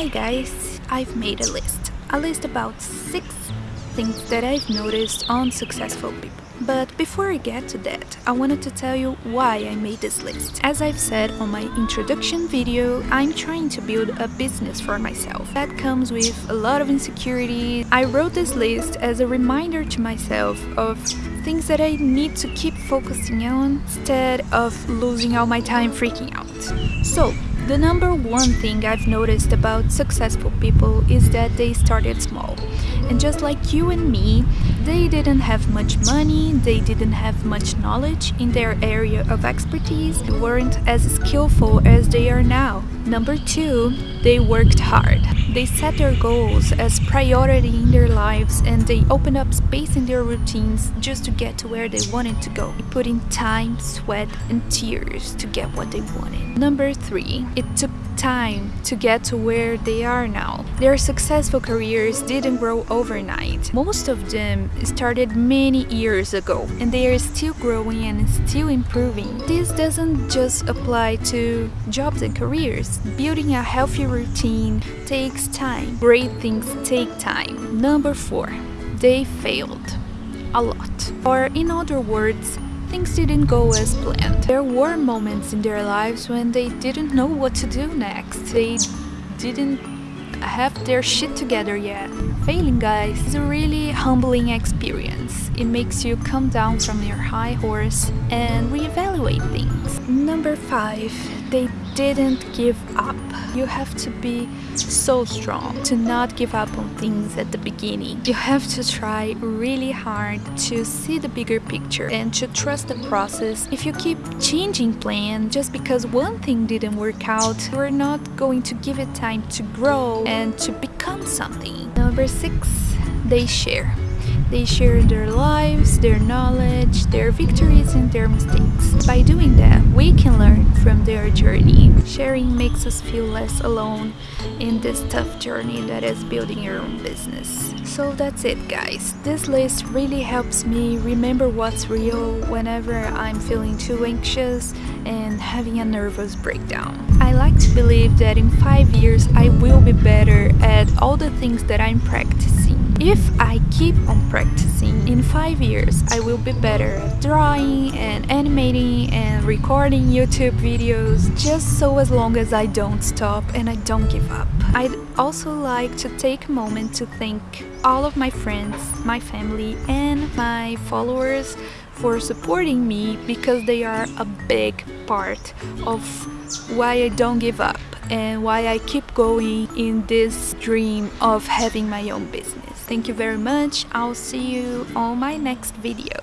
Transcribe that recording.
Hi guys, I've made a list. A list about 6 things that I've noticed on successful people. But before I get to that, I wanted to tell you why I made this list. As I've said on my introduction video, I'm trying to build a business for myself. That comes with a lot of insecurity. I wrote this list as a reminder to myself of things that I need to keep focusing on instead of losing all my time freaking out. So, the number one thing I've noticed about successful people is that they started small. And just like you and me, they didn't have much money, they didn't have much knowledge in their area of expertise, they weren't as skillful as they are now. Number two, they worked hard. They set their goals as priority in their lives and they open up space in their routines just to get to where they wanted to go. They put in time, sweat, and tears to get what they wanted. Number three, it took time to get to where they are now. Their successful careers didn't grow overnight. Most of them started many years ago and they are still growing and still improving. This doesn't just apply to jobs and careers. Building a healthy routine takes time. Great things take time. Number 4. They failed. A lot. Or in other words, things didn't go as planned. There were moments in their lives when they didn't know what to do next. They didn't have their shit together yet. Failing, guys, is a really humbling experience. It makes you come down from your high horse and reevaluate things. Number 5. They didn't give up. You have to be so strong to not give up on things at the beginning. You have to try really hard to see the bigger picture and to trust the process. If you keep changing plan just because one thing didn't work out, you're not going to give it time to grow and to become something. Number six, they share. They share their lives, their knowledge, their victories and their mistakes. By doing that, we can learn from their journey. Sharing makes us feel less alone in this tough journey that is building your own business. So that's it guys. This list really helps me remember what's real whenever I'm feeling too anxious and having a nervous breakdown. I like to believe that in 5 years I will be better at all the things that I'm practicing. If I keep on practicing, in 5 years I will be better at drawing and animating and recording YouTube videos just so as long as I don't stop and I don't give up. I'd also like to take a moment to thank all of my friends, my family and my followers for supporting me because they are a big part of why I don't give up and why I keep going in this dream of having my own business. Thank you very much. I'll see you on my next video.